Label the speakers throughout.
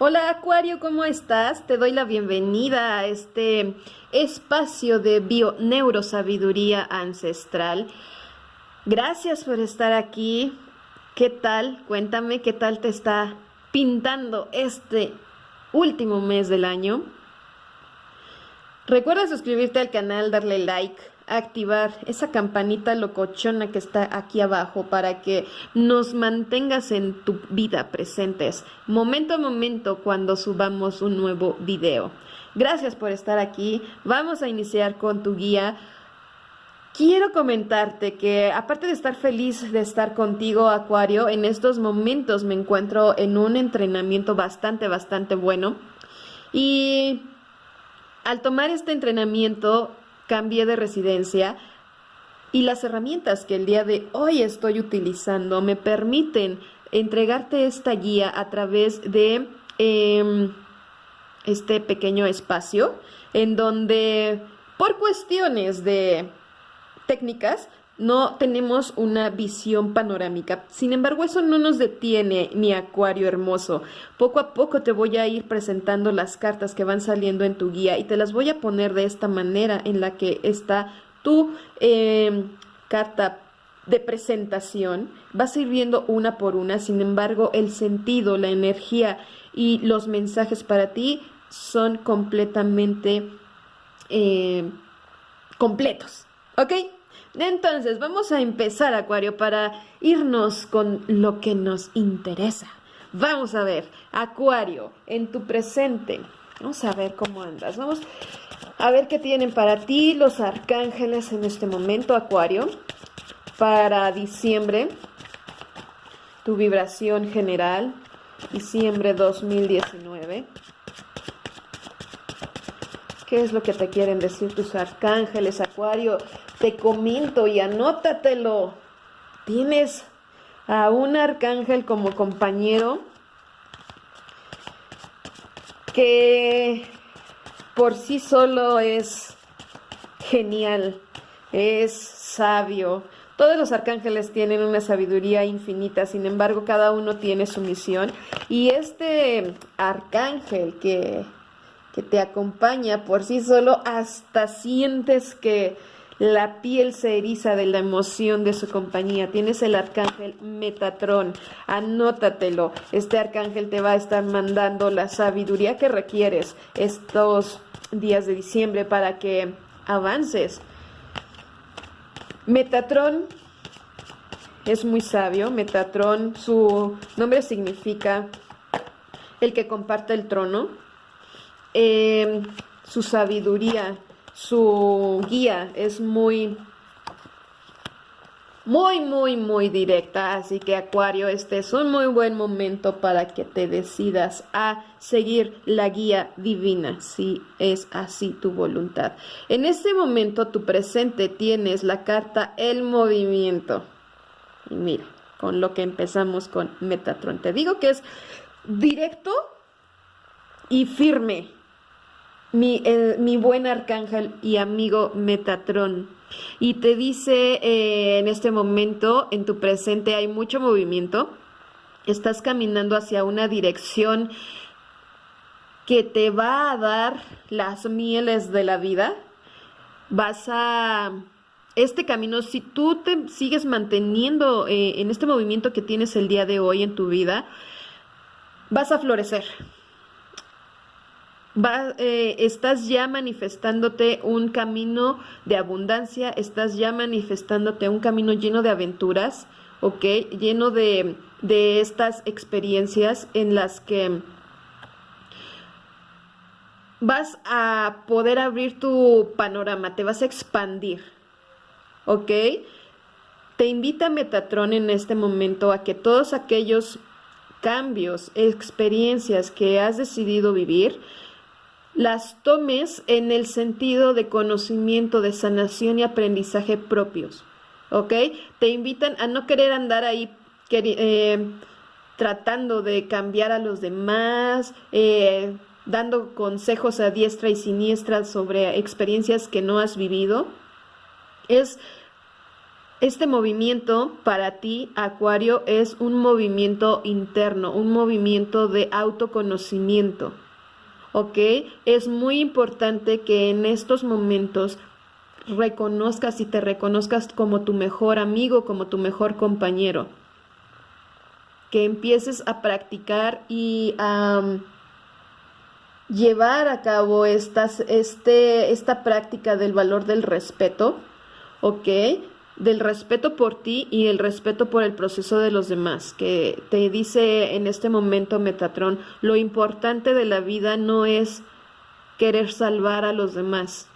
Speaker 1: Hola Acuario, ¿cómo estás? Te doy la bienvenida a este espacio de bio-neurosabiduría ancestral. Gracias por estar aquí. ¿Qué tal? Cuéntame qué tal te está pintando este último mes del año. Recuerda suscribirte al canal, darle like, activar esa campanita locochona que está aquí abajo para que nos mantengas en tu vida presentes momento a momento cuando subamos un nuevo video. Gracias por estar aquí. Vamos a iniciar con tu guía. Quiero comentarte que aparte de estar feliz de estar contigo, Acuario, en estos momentos me encuentro en un entrenamiento bastante, bastante bueno. Y al tomar este entrenamiento cambié de residencia y las herramientas que el día de hoy estoy utilizando me permiten entregarte esta guía a través de em, este pequeño espacio en donde por cuestiones de técnicas no tenemos una visión panorámica. Sin embargo, eso no nos detiene, mi acuario hermoso. Poco a poco te voy a ir presentando las cartas que van saliendo en tu guía y te las voy a poner de esta manera en la que está tu em, carta de presentación. Vas a ir viendo una por una, sin embargo, el sentido, la energía y los mensajes para ti son completamente eh, completos. ¿Ok? Entonces, vamos a empezar, Acuario, para irnos con lo que nos interesa. Vamos a ver, Acuario, en tu presente. Vamos a ver cómo andas. Vamos a ver qué tienen para ti los arcángeles en este momento, Acuario. Para diciembre, tu vibración general, diciembre 2019. ¿Qué es lo que te quieren decir tus arcángeles, Acuario? Te comento y anótatelo. Tienes a un arcángel como compañero que por sí solo es genial, es sabio. Todos los arcángeles tienen una sabiduría infinita, sin embargo cada uno tiene su misión. Y este arcángel que, que te acompaña por sí solo, hasta sientes que la piel se eriza de la emoción de su compañía. Tienes el arcángel Metatrón, anótatelo. Este arcángel te va a estar mandando la sabiduría que requieres estos días de diciembre para que avances. Metatrón es muy sabio. Metatrón, su nombre significa el que comparte el trono. Eh, su sabiduría su guía es muy, muy, muy, muy directa. Así que Acuario, este es un muy buen momento para que te decidas a seguir la guía divina, si es así tu voluntad. En este momento, tu presente tienes la carta El Movimiento. Y mira, con lo que empezamos con Metatron. Te digo que es directo y firme mi, buen arcángel y amigo Metatrón. Y te dice eh, en este momento, en tu presente, hay mucho movimiento. Estás caminando hacia una dirección que te va a dar las mieles de la vida. Vas a... Este camino, si tú te sigues manteniendo eh, en este movimiento que tienes el día de hoy en tu vida, vas a florecer eh, estás ya manifestándote un camino de abundancia, estás ya manifestándote un camino lleno de aventuras, ¿ok? Lleno de, de estas experiencias en las que vas a poder abrir tu panorama, te vas a expandir, ¿ok? Te invita Metatron en este momento a que todos aquellos cambios, experiencias que has decidido vivir, las tomes en el sentido de conocimiento, de sanación y aprendizaje propios. ¿Ok? Te invitan a no querer andar ahí eh, tratando de cambiar a los demás, eh, dando consejos a diestra y siniestra sobre experiencias que no has vivido. Es Este movimiento para ti, Acuario, es un movimiento interno, un movimiento de autoconocimiento. ¿Ok? Es muy importante que en estos momentos reconozcas y te reconozcas como tu mejor amigo, como tu mejor compañero. Que empieces a practicar y a um, llevar a cabo este, esta práctica del valor del respeto, ¿ok? Del respeto por ti y el respeto por el proceso de los demás, que te dice en este momento Metatron, lo importante de la vida no es querer salvar a los demás,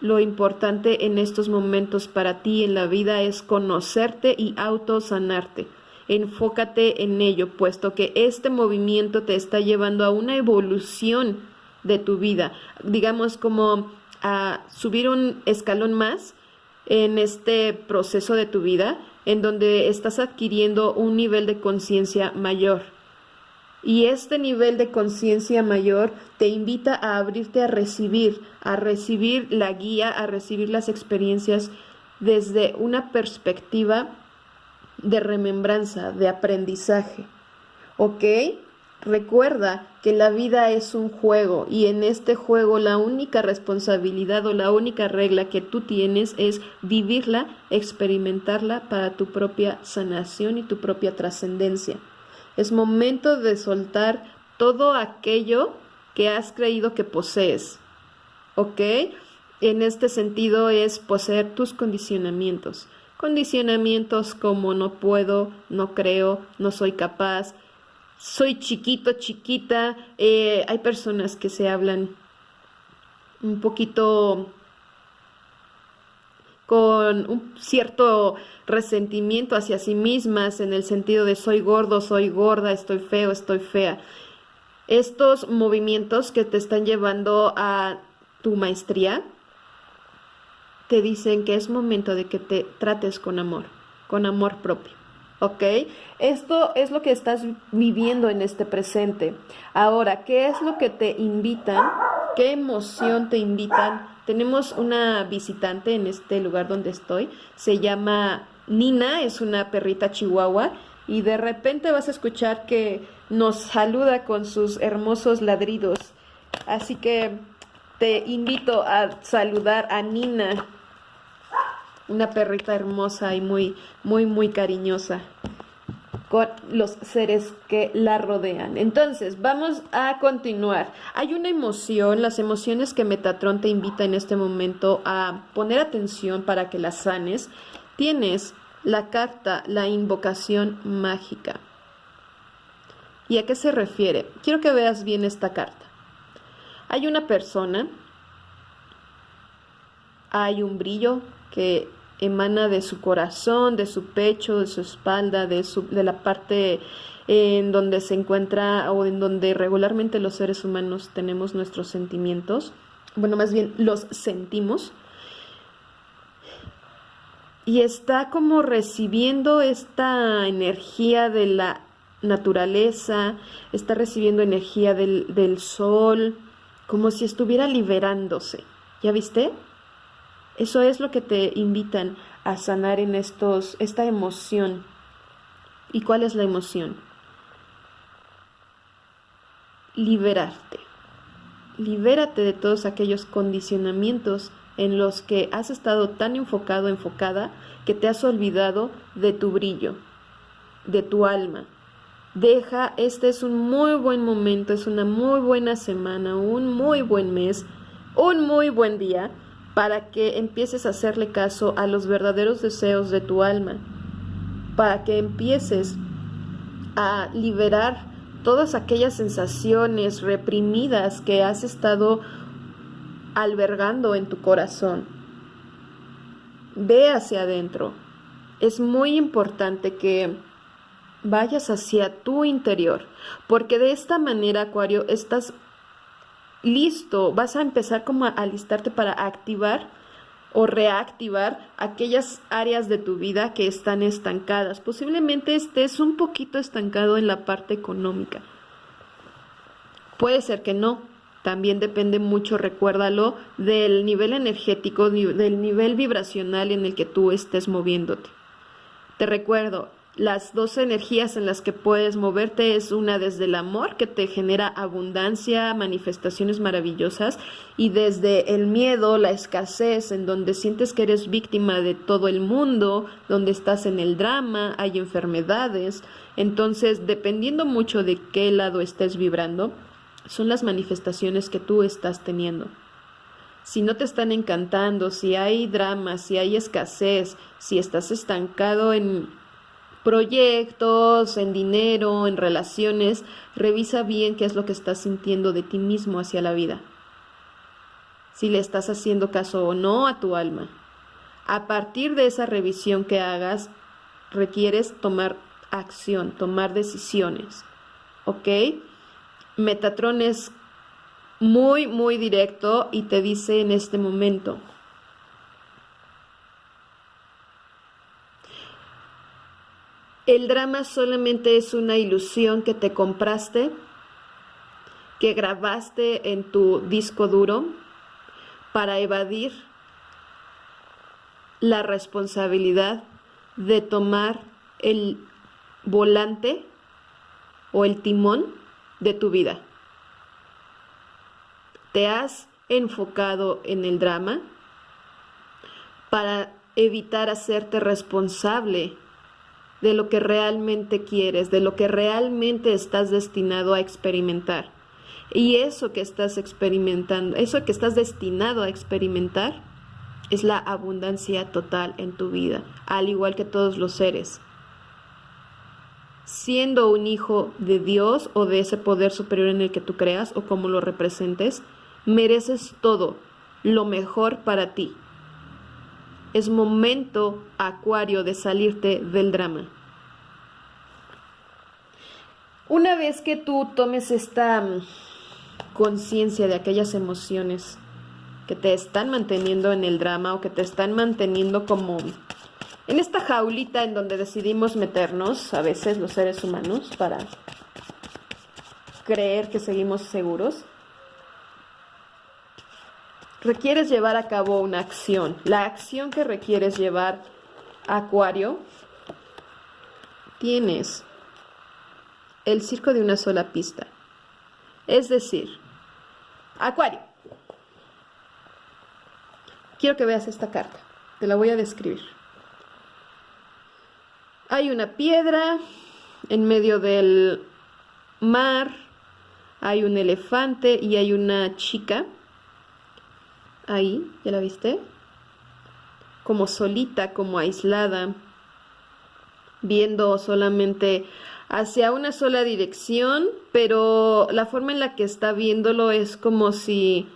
Speaker 1: lo importante en estos momentos para ti en la vida es conocerte y autosanarte. Enfócate en ello, puesto que este movimiento te está llevando a una evolución de tu vida, digamos como a subir un escalón más en este proceso de tu vida, en donde estás adquiriendo un nivel de conciencia mayor y este nivel de conciencia mayor te invita a abrirte a recibir, a recibir la guía, a recibir las experiencias desde una perspectiva de remembranza, de aprendizaje. ¿Ok? Recuerda que la vida es un juego y en este juego la única responsabilidad o la única regla que tú tienes es vivirla, experimentarla para tu propia sanación y tu propia trascendencia. Es momento de soltar todo aquello que has creído que posees. ¿Ok? En este sentido es poseer tus condicionamientos. Condicionamientos como no puedo, no creo, no soy capaz, soy chiquito, chiquita. Eh, hay personas que se hablan un poquito con un cierto resentimiento hacia sí mismas en el sentido de soy gordo, soy gorda, estoy feo, estoy fea. Estos movimientos que te están llevando a tu maestría te dicen que es momento de que te trates con amor, con amor propio. ¿Ok? Esto es lo que estás viviendo en este presente. Ahora, ¿qué es lo que te invitan? ¿Qué emoción te invitan tenemos una visitante en este lugar donde estoy, se llama Nina, es una perrita chihuahua y de repente vas a escuchar que nos saluda con sus hermosos ladridos. Así que te invito a saludar a Nina, una perrita hermosa y muy, muy, muy cariñosa con los seres que la rodean. Entonces, vamos a continuar. Hay una emoción, las emociones que Metatron te invita en este momento a poner atención para que las sanes. Tienes la carta, la invocación mágica. ¿Y a qué se refiere? Quiero que veas bien esta carta. Hay una persona, hay un brillo que emana de su corazón, de su pecho, de su espalda, de, su, de la parte en donde se encuentra o en donde regularmente los seres humanos tenemos nuestros sentimientos, bueno, más bien los sentimos, y está como recibiendo esta energía de la naturaleza, está recibiendo energía del, del sol, como si estuviera liberándose. ¿Ya viste? Eso es lo que te invitan a sanar en estos, esta emoción. ¿Y cuál es la emoción? Liberarte. Libérate de todos aquellos condicionamientos en los que has estado tan enfocado, enfocada, que te has olvidado de tu brillo, de tu alma. Deja, este es un muy buen momento, es una muy buena semana, un muy buen mes, un muy buen día para que empieces a hacerle caso a los verdaderos deseos de tu alma, para que empieces a liberar todas aquellas sensaciones reprimidas que has estado albergando en tu corazón. Ve hacia adentro. Es muy importante que vayas hacia tu interior, porque de esta manera, Acuario, estás listo, vas a empezar como a alistarte para activar o reactivar aquellas áreas de tu vida que están estancadas. Posiblemente estés un poquito estancado en la parte económica. Puede ser que no. También depende mucho, recuérdalo, del nivel energético, del nivel vibracional en el que tú estés moviéndote. Te recuerdo, las dos energías en las que puedes moverte es una desde el amor, que te genera abundancia, manifestaciones maravillosas, y desde el miedo, la escasez, en donde sientes que eres víctima de todo el mundo, donde estás en el drama, hay enfermedades. Entonces, dependiendo mucho de qué lado estés vibrando, son las manifestaciones que tú estás teniendo. Si no te están encantando, si hay drama, si hay escasez, si estás estancado en proyectos, en dinero, en relaciones, revisa bien qué es lo que estás sintiendo de ti mismo hacia la vida. Si le estás haciendo caso o no a tu alma. A partir de esa revisión que hagas, requieres tomar acción, tomar decisiones. ¿Ok? Metatron es muy, muy directo y te dice en este momento, El drama solamente es una ilusión que te compraste, que grabaste en tu disco duro para evadir la responsabilidad de tomar el volante o el timón de tu vida. Te has enfocado en el drama para evitar hacerte responsable de lo que realmente quieres, de lo que realmente estás destinado a experimentar. Y eso que estás experimentando, eso que estás destinado a experimentar, es la abundancia total en tu vida, al igual que todos los seres. Siendo un hijo de Dios o de ese poder superior en el que tú creas o como lo representes, mereces todo, lo mejor para ti. Es momento, Acuario, de salirte del drama. Una vez que tú tomes esta mm, conciencia de aquellas emociones que te están manteniendo en el drama o que te están manteniendo como en esta jaulita en donde decidimos meternos a veces los seres humanos para creer que seguimos seguros, requieres llevar a cabo una acción. La acción que requieres llevar, Acuario, tienes el circo de una sola pista. Es decir, Acuario. Quiero que veas esta carta. Te la voy a describir. Hay una piedra en medio del mar. Hay un elefante y hay una chica ahí, ¿ya la viste? Como solita, como aislada, viendo solamente hacia una sola dirección, pero la forma en la que está viéndolo es como si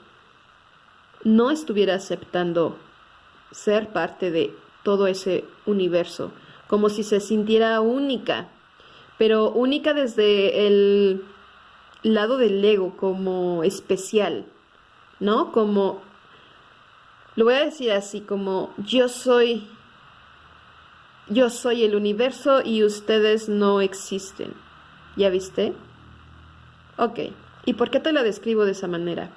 Speaker 1: no estuviera aceptando ser parte de todo ese universo, como si se sintiera única, pero única desde el lado del ego, como especial, ¿no? Como lo voy a decir así como yo soy, yo soy el universo y ustedes no existen. ¿Ya viste? Ok, ¿y por qué te la describo de esa manera?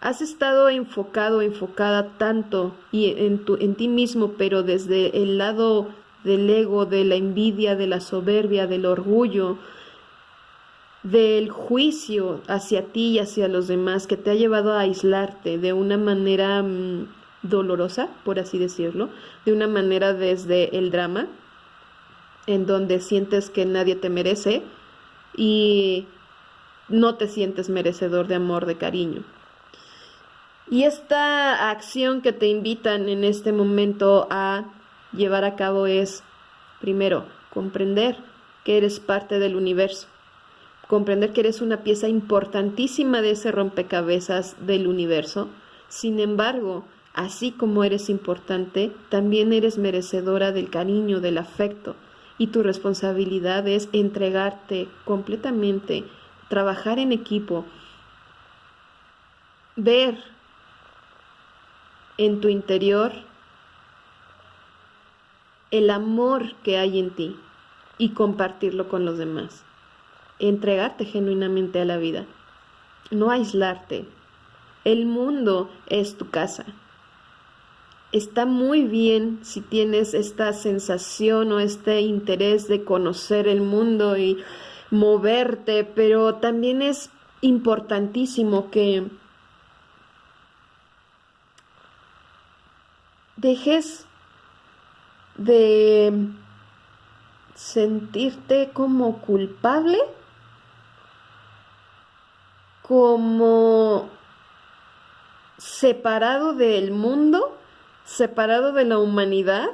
Speaker 1: Has estado enfocado, enfocada tanto y en, tu, en ti mismo, pero desde el lado del ego, de la envidia, de la soberbia, del orgullo, del juicio hacia ti y hacia los demás que te ha llevado a aislarte de una manera mm, dolorosa, por así decirlo, de una manera desde el drama, en donde sientes que nadie te merece y no te sientes merecedor de amor, de cariño. Y esta acción que te invitan en este momento a llevar a cabo es, primero, comprender que eres parte del universo comprender que eres una pieza importantísima de ese rompecabezas del universo. Sin embargo, así como eres importante, también eres merecedora del cariño, del afecto, y tu responsabilidad es entregarte completamente, trabajar en equipo, ver en tu interior el amor que hay en ti y compartirlo con los demás entregarte genuinamente a la vida, no aislarte. El mundo es tu casa. está muy bien si tienes esta sensación o este interés de conocer el mundo y moverte, pero también es importantísimo que dejes de sentirte como culpable, como separado del mundo, separado de la humanidad,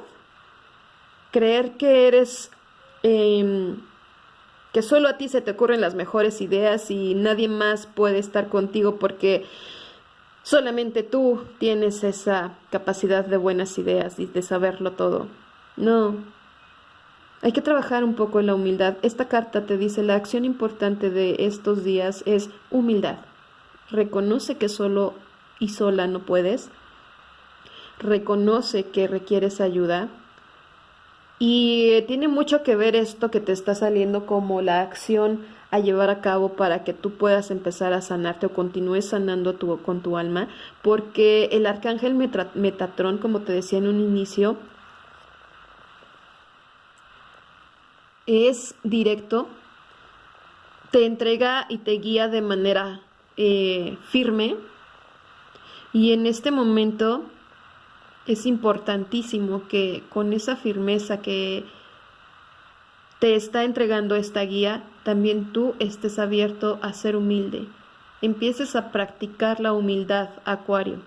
Speaker 1: creer que eres, em, que solo a ti se te ocurren las mejores ideas y nadie más puede estar contigo porque solamente tú tienes esa capacidad de buenas ideas y de saberlo todo. No. Hay que trabajar un poco en la humildad. Esta carta te dice la acción importante de estos días es humildad. Reconoce que solo y sola no puedes. Reconoce que requieres ayuda. Y tiene mucho que ver esto que te está saliendo como la acción a llevar a cabo para que tú puedas empezar a sanarte o continúes sanando con tu alma, porque el arcángel Metatrón, como te decía en un inicio, es directo, te entrega y te guía de manera eh, firme y en este momento es importantísimo que con esa firmeza que te está entregando esta guía, también tú estés abierto a ser humilde. Empieces a practicar la humildad, Acuario.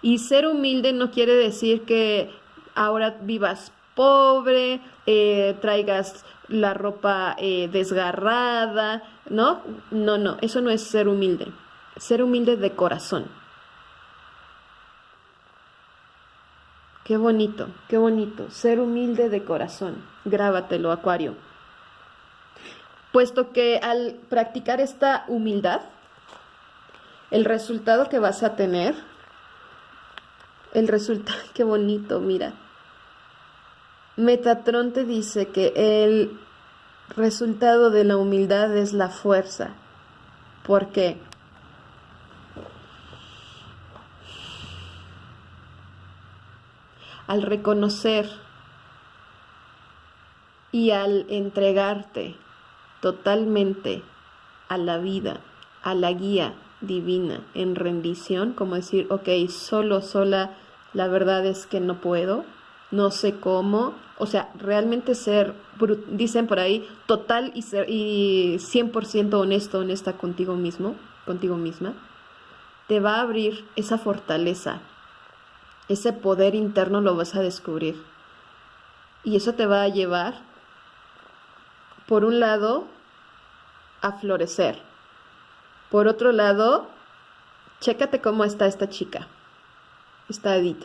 Speaker 1: Y ser humilde no quiere decir que ahora vivas pobre, eh, traigas la ropa eh, desgarrada, ¿no? No, no, eso no es ser humilde. Ser humilde de corazón. Qué bonito, qué bonito. Ser humilde de corazón. Grábatelo, Acuario. Puesto que al practicar esta humildad, el resultado que vas a tener, el resultado, qué bonito, mira. Metatron te dice que el resultado de la humildad es la fuerza. ¿Por qué? al reconocer y al entregarte totalmente a la vida, a la guía divina en rendición, como decir, ok, solo, sola, la verdad es que no puedo, no sé cómo, o sea, realmente ser, dicen por ahí, total y, ser, y 100% honesto, honesta contigo mismo, contigo misma, te va a abrir esa fortaleza ese poder interno lo vas a descubrir. Y eso te va a llevar, por un lado, a florecer. Por otro lado, chécate cómo está esta chica, esta Edith.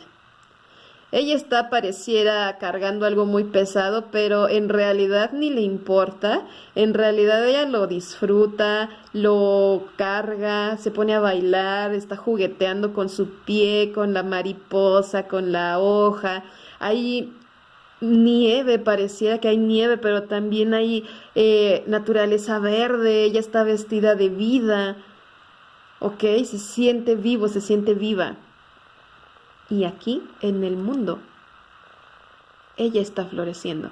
Speaker 1: Ella está pareciera cargando algo muy pesado, pero en realidad ni le importa. En realidad ella lo disfruta, lo carga, se pone a bailar, está jugueteando con su pie, con la mariposa, con la hoja. Hay nieve, pareciera que hay nieve, pero también hay eh, naturaleza verde. Ella está vestida de vida. ¿Ok? Se siente vivo, se siente viva y aquí en el mundo ella está floreciendo.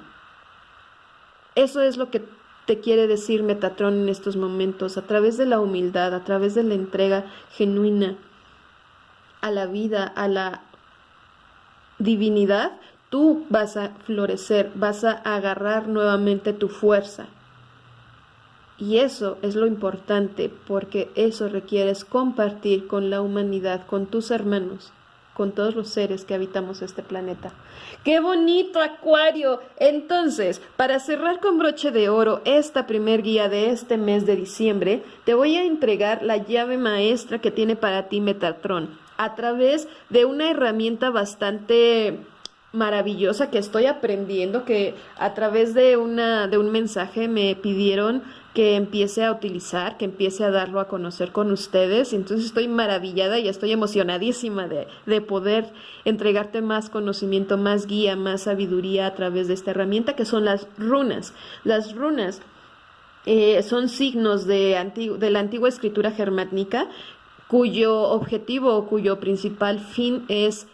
Speaker 1: Eso es lo que te quiere decir Metatrón en estos momentos, a través de la humildad, a través de la entrega genuina a la vida, a la divinidad, tú vas a florecer, vas a agarrar nuevamente tu fuerza. Y eso es lo importante, porque eso requieres compartir con la humanidad, con tus hermanos con todos los seres que habitamos este planeta. ¡Qué bonito acuario! Entonces, para cerrar con broche de oro esta primer guía de este mes de diciembre, te voy a entregar la llave maestra que tiene para ti Metatron a través de una herramienta bastante maravillosa que estoy aprendiendo, que a través de, una, de un mensaje me pidieron que empiece a utilizar, que empiece a darlo a conocer con ustedes. Entonces estoy maravillada y estoy emocionadísima de, de poder entregarte más conocimiento, más guía, más sabiduría a través de esta herramienta que son las runas. Las runas eh, son signos de, de la antigua escritura germánica cuyo objetivo o cuyo principal fin es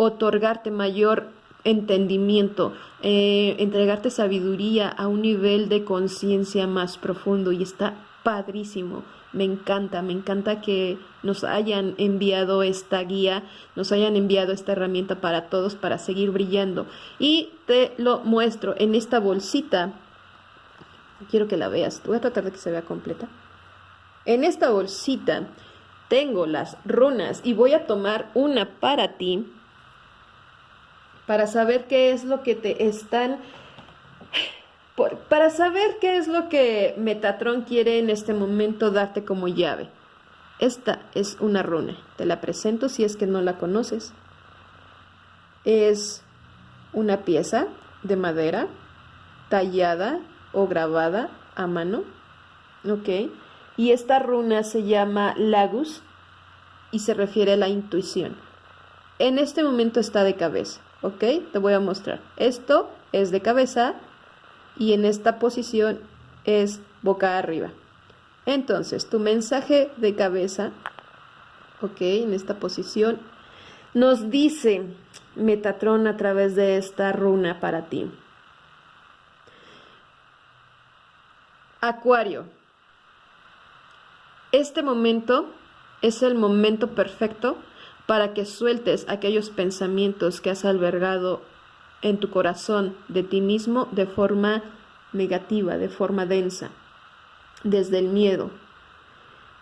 Speaker 1: otorgarte mayor entendimiento, eh, entregarte sabiduría a un nivel de conciencia más profundo y está padrísimo. Me encanta, me encanta que nos hayan enviado esta guía, nos hayan enviado esta herramienta para todos para seguir brillando. Y te lo muestro en esta bolsita. Quiero que la veas. Voy a tratar de que se vea completa. En esta bolsita tengo las runas y voy a tomar una para ti para saber qué es lo que te están para saber qué es lo que Metatron quiere en este momento darte como llave. Esta es una runa. Te la presento si es que no la conoces. Es una pieza de madera tallada o grabada a mano. ¿Ok? Y esta runa se llama Lagus y se refiere a la intuición. En este momento está de cabeza. ¿Ok? Te voy a mostrar. Esto es de cabeza y en esta posición es boca arriba. Entonces, tu mensaje de cabeza, ok, en esta posición, nos dice Metatron a través de esta runa para ti. Acuario, este momento es el momento perfecto para que sueltes aquellos pensamientos que has albergado en tu corazón de ti mismo de forma negativa, de forma densa, desde el miedo.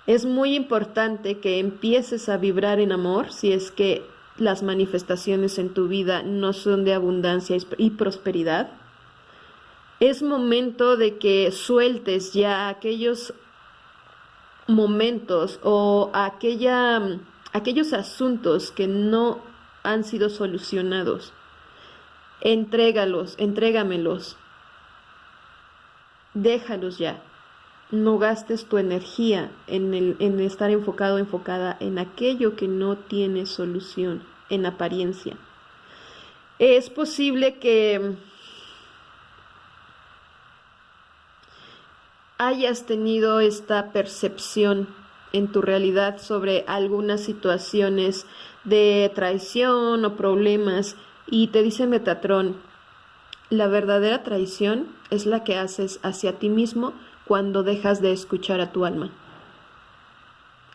Speaker 1: Es muy importante que empieces a vibrar en amor si es que las manifestaciones en tu vida no son de abundancia y prosperidad. Es momento de que sueltes ya aquellos momentos o aquella, aquellos asuntos que no han sido solucionados Entrégalos, entrégamelos. Déjalos ya. No gastes tu energía en, el, en estar enfocado, enfocada en aquello que no tiene solución, en apariencia. Es posible que hayas tenido esta percepción en tu realidad sobre algunas situaciones de traición o problemas y te dice Metatron, la verdadera traición es la que haces hacia ti mismo cuando dejas de escuchar a tu alma.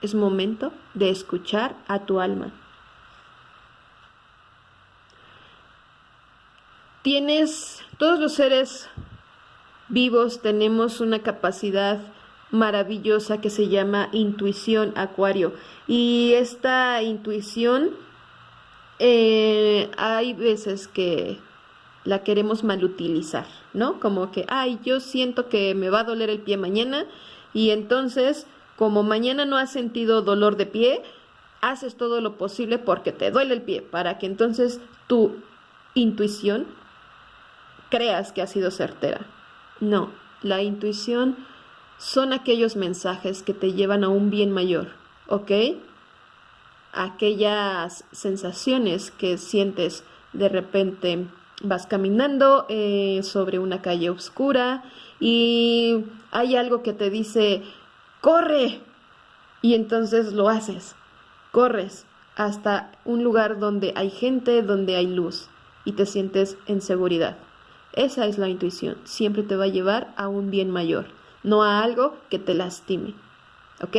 Speaker 1: Es momento de escuchar a tu alma. Tienes, todos los seres vivos tenemos una capacidad maravillosa que se llama intuición acuario y esta intuición eh, hay veces que la queremos malutilizar, ¿no? Como que, ay, yo siento que me va a doler el pie mañana y entonces, como mañana no has sentido dolor de pie, haces todo lo posible porque te duele el pie, para que entonces tu intuición creas que ha sido certera. No, la intuición son aquellos mensajes que te llevan a un bien mayor, ¿ok? aquellas sensaciones que sientes de repente vas caminando eh, sobre una calle oscura y hay algo que te dice corre y entonces lo haces. Corres hasta un lugar donde hay gente donde hay luz y te sientes en seguridad. Esa es la intuición. Siempre te va a llevar a un bien mayor no a algo que te lastime ¿ok?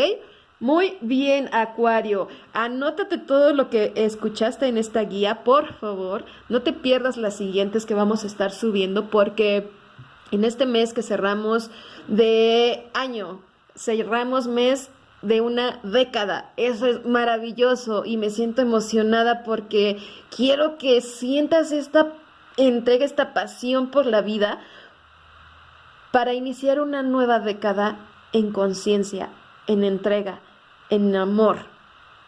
Speaker 1: Muy bien, Acuario. Anótate todo lo que escuchaste en esta guía, por favor. No te pierdas las siguientes que vamos a estar subiendo porque en este mes que cerramos de año, cerramos mes de una década. Eso es maravilloso y me siento emocionada porque quiero que sientas esta entrega, esta pasión por la vida para iniciar una nueva década en conciencia, en entrega en amor.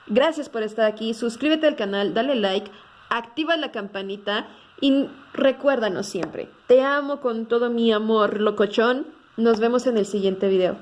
Speaker 1: Gracias por estar aquí, suscríbete al canal, dale like, activa la campanita y recuérdanos siempre, te amo con todo mi amor, locochón. Nos vemos en el siguiente video.